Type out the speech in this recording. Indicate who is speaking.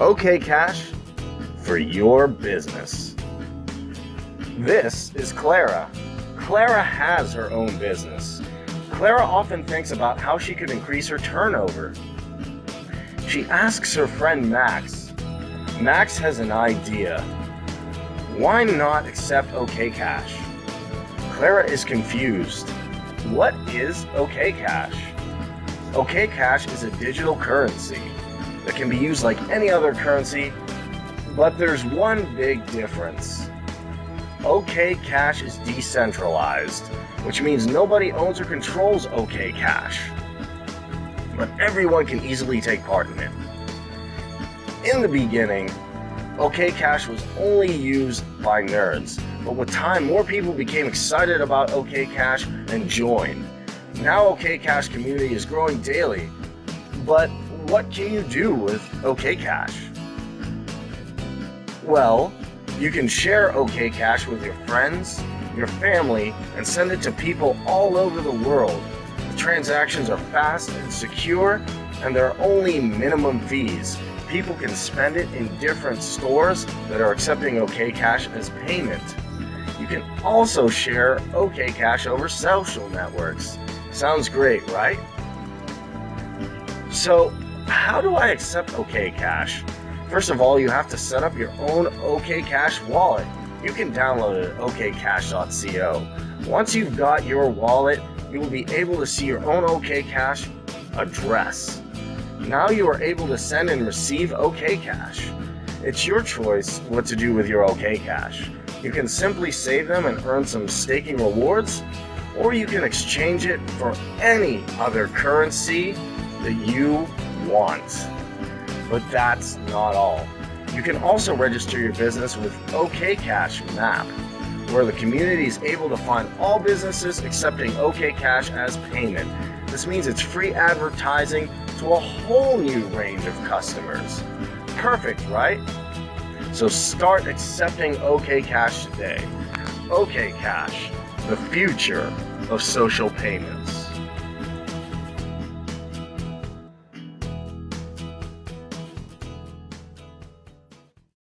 Speaker 1: OK Cash for your business. This is Clara. Clara has her own business. Clara often thinks about how she could increase her turnover. She asks her friend Max. Max has an idea. Why not accept OK Cash? Clara is confused. What is OK Cash? OK Cash is a digital currency that can be used like any other currency, but there's one big difference. OK Cash is decentralized, which means nobody owns or controls OK Cash. But everyone can easily take part in it. In the beginning, OK Cash was only used by nerds, but with time more people became excited about OK Cash and joined. Now OK Cash community is growing daily, but what can you do with OK Cash? Well, you can share OK Cash with your friends, your family, and send it to people all over the world. The transactions are fast and secure, and there are only minimum fees. People can spend it in different stores that are accepting OK Cash as payment. You can also share OK Cash over social networks. Sounds great, right? So, how do I accept OK Cash? First of all, you have to set up your own OKCash wallet. You can download it at okcash.co. Once you've got your wallet, you will be able to see your own OKCash address. Now you are able to send and receive OKCash. It's your choice what to do with your OKCash. You can simply save them and earn some staking rewards, or you can exchange it for any other currency that you want. But that's not all. You can also register your business with OKCash Map, where the community is able to find all businesses accepting OKCash as payment. This means it's free advertising to a whole new range of customers. Perfect, right? So start accepting OKCash today. OKCash, the future of social payments.